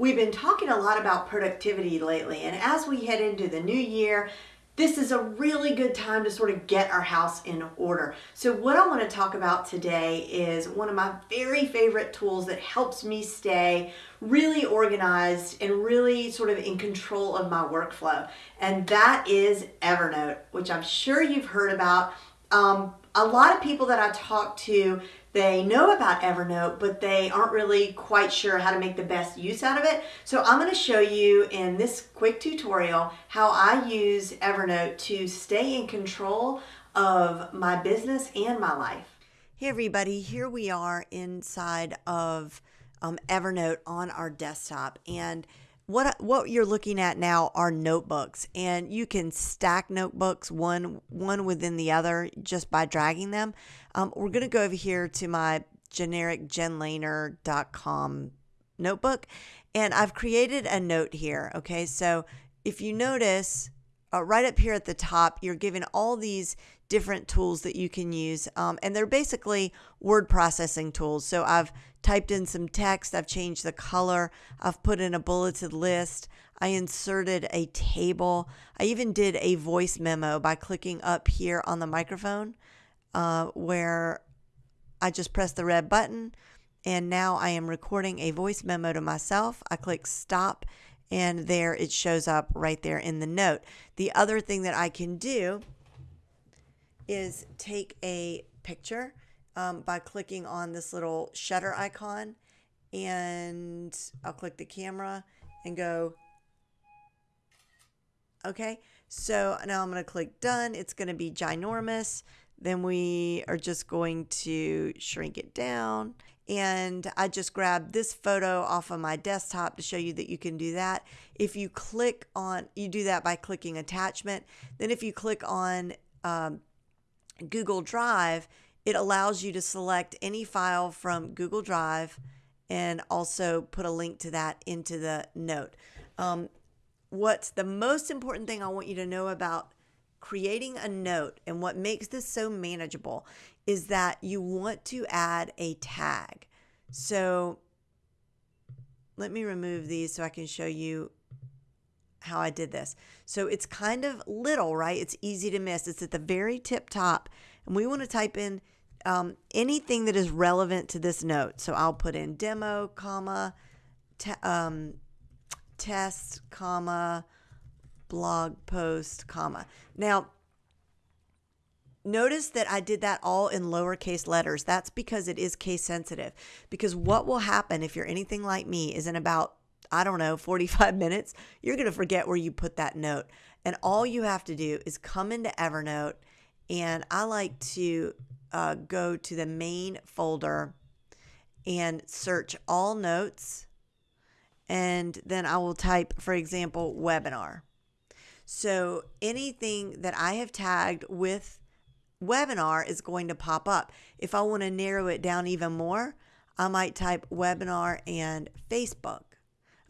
We've been talking a lot about productivity lately, and as we head into the new year, this is a really good time to sort of get our house in order. So what I want to talk about today is one of my very favorite tools that helps me stay really organized and really sort of in control of my workflow. And that is Evernote, which I'm sure you've heard about. Um, a lot of people that I talk to they know about Evernote, but they aren't really quite sure how to make the best use out of it. So I'm going to show you in this quick tutorial how I use Evernote to stay in control of my business and my life. Hey everybody, here we are inside of um, Evernote on our desktop and what what you're looking at now are notebooks and you can stack notebooks one one within the other just by dragging them. Um, we're going to go over here to my generic jenlehner.com notebook and i've created a note here okay? So if you notice uh, right up here at the top, you're given all these different tools that you can use. Um, and they're basically word processing tools. So I've typed in some text, I've changed the color, I've put in a bulleted list, I inserted a table, I even did a voice memo by clicking up here on the microphone uh, where I just press the red button. And now I am recording a voice memo to myself. I click stop and there it shows up right there in the note. The other thing that I can do is take a picture um, by clicking on this little shutter icon and I'll click the camera and go okay so now I'm going to click done it's going to be ginormous then we are just going to shrink it down and I just grabbed this photo off of my desktop to show you that you can do that. If you click on, you do that by clicking attachment. Then if you click on um, Google Drive, it allows you to select any file from Google Drive and also put a link to that into the note. Um, what's the most important thing I want you to know about creating a note and what makes this so manageable is that you want to add a tag. So let me remove these so I can show you how I did this. So it's kind of little, right? It's easy to miss. It's at the very tip top. And we want to type in um, anything that is relevant to this note. So I'll put in demo, comma, te um, test, comma, blog post, comma. Now, notice that I did that all in lowercase letters. That's because it is case sensitive. Because what will happen if you're anything like me is in about, I don't know, 45 minutes, you're going to forget where you put that note. And all you have to do is come into Evernote, and I like to uh, go to the main folder and search all notes. And then I will type, for example, webinar. So anything that I have tagged with webinar is going to pop up. If I want to narrow it down even more, I might type webinar and Facebook.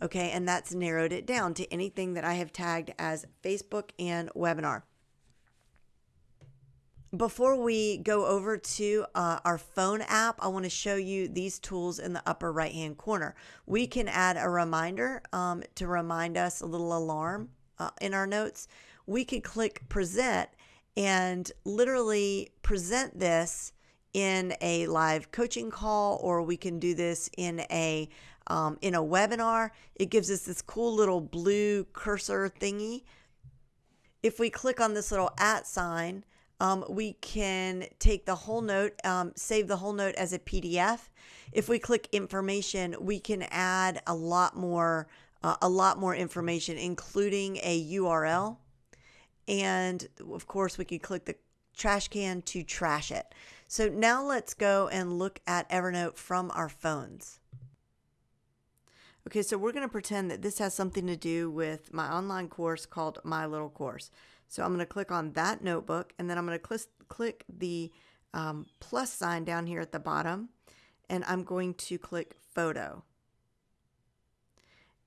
Okay, and that's narrowed it down to anything that I have tagged as Facebook and webinar. Before we go over to uh, our phone app, I want to show you these tools in the upper right hand corner. We can add a reminder um, to remind us a little alarm uh, in our notes, we could click present and literally present this in a live coaching call or we can do this in a um, in a webinar it gives us this cool little blue cursor thingy if we click on this little at sign um, we can take the whole note um, save the whole note as a pdf if we click information we can add a lot more uh, a lot more information, including a URL. And of course, we could click the trash can to trash it. So now let's go and look at Evernote from our phones. Okay, so we're going to pretend that this has something to do with my online course called My Little Course. So I'm going to click on that notebook and then I'm going to cl click the um, plus sign down here at the bottom and I'm going to click photo.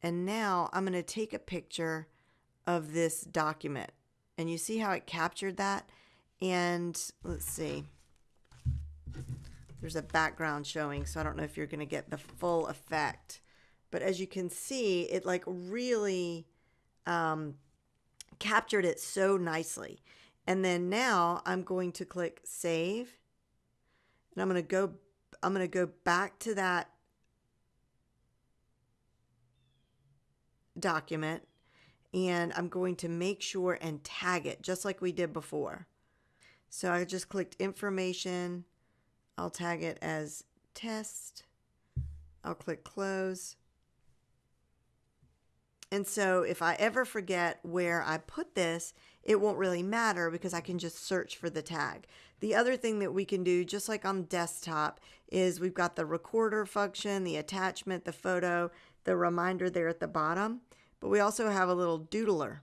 And now I'm going to take a picture of this document. And you see how it captured that? And let's see. There's a background showing, so I don't know if you're going to get the full effect. But as you can see, it like really um, captured it so nicely. And then now I'm going to click save and I'm going to go I'm going to go back to that document and I'm going to make sure and tag it just like we did before. So I just clicked information. I'll tag it as test. I'll click close. And so if I ever forget where I put this, it won't really matter because I can just search for the tag. The other thing that we can do, just like on desktop, is we've got the recorder function, the attachment, the photo, the reminder there at the bottom, but we also have a little doodler.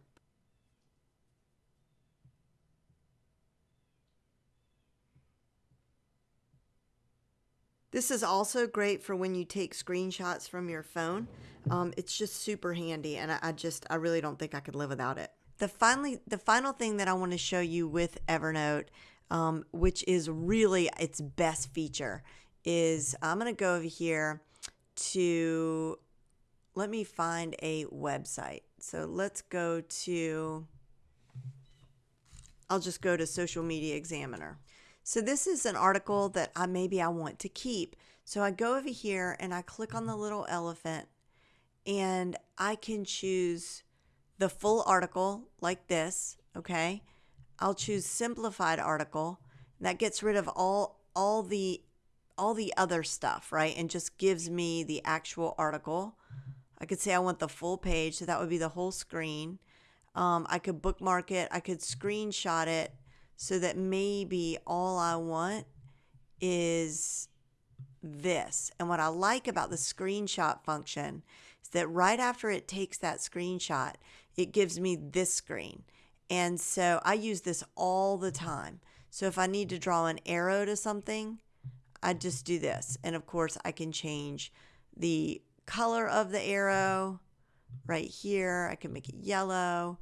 This is also great for when you take screenshots from your phone. Um, it's just super handy, and I, I just I really don't think I could live without it. The finally the final thing that I want to show you with Evernote, um, which is really its best feature, is I'm going to go over here to let me find a website. So let's go to. I'll just go to Social Media Examiner. So this is an article that I maybe I want to keep. So I go over here and I click on the little elephant and I can choose the full article like this, okay? I'll choose simplified article. That gets rid of all all the all the other stuff, right? And just gives me the actual article. I could say I want the full page, so that would be the whole screen. Um, I could bookmark it. I could screenshot it so that maybe all I want is this. And what I like about the screenshot function is that right after it takes that screenshot, it gives me this screen. And so I use this all the time. So if I need to draw an arrow to something, I just do this. And of course, I can change the color of the arrow right here. I can make it yellow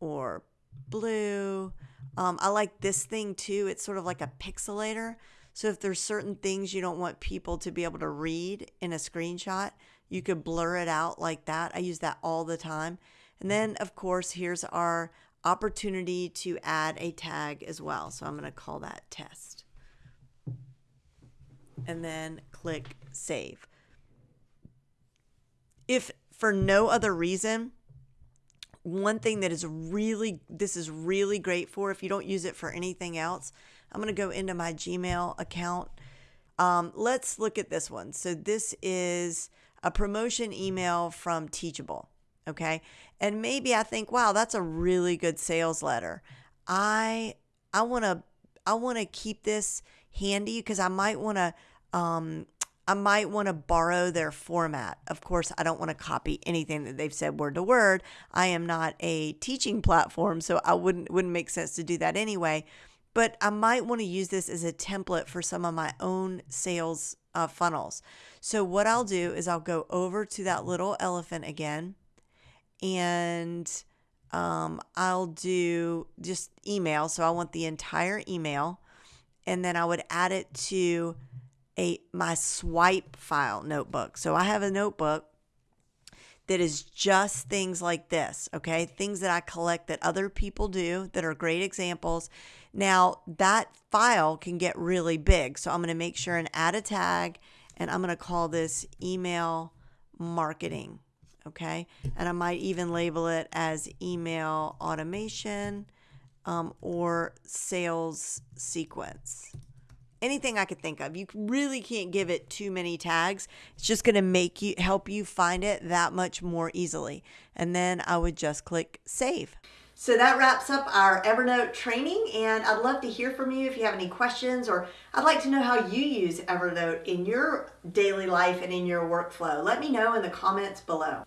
or blue. Um, I like this thing too. It's sort of like a pixelator. So if there's certain things you don't want people to be able to read in a screenshot, you could blur it out like that. I use that all the time. And then of course, here's our opportunity to add a tag as well. So I'm going to call that test. And then click save. If for no other reason, one thing that is really this is really great for if you don't use it for anything else i'm going to go into my gmail account. Um, let's look at this one. So this is a promotion email from teachable okay? And maybe i think wow that's a really good sales letter. I i want to i want to keep this handy because i might want to um, I might want to borrow their format. Of course, I don't want to copy anything that they've said word to word. I am not a teaching platform, so I wouldn't wouldn't make sense to do that anyway. But I might want to use this as a template for some of my own sales uh, funnels. So what I'll do is I'll go over to that little elephant again, and um, I'll do just email. So I want the entire email, and then I would add it to a my swipe file notebook. So I have a notebook that is just things like this, okay? Things that I collect that other people do that are great examples. Now, that file can get really big. So I'm going to make sure and add a tag and I'm going to call this email marketing, okay? And I might even label it as email automation um, or sales sequence anything I could think of. You really can't give it too many tags. It's just going to make you help you find it that much more easily. And then I would just click save. So that wraps up our Evernote training and I'd love to hear from you if you have any questions or I'd like to know how you use Evernote in your daily life and in your workflow. Let me know in the comments below.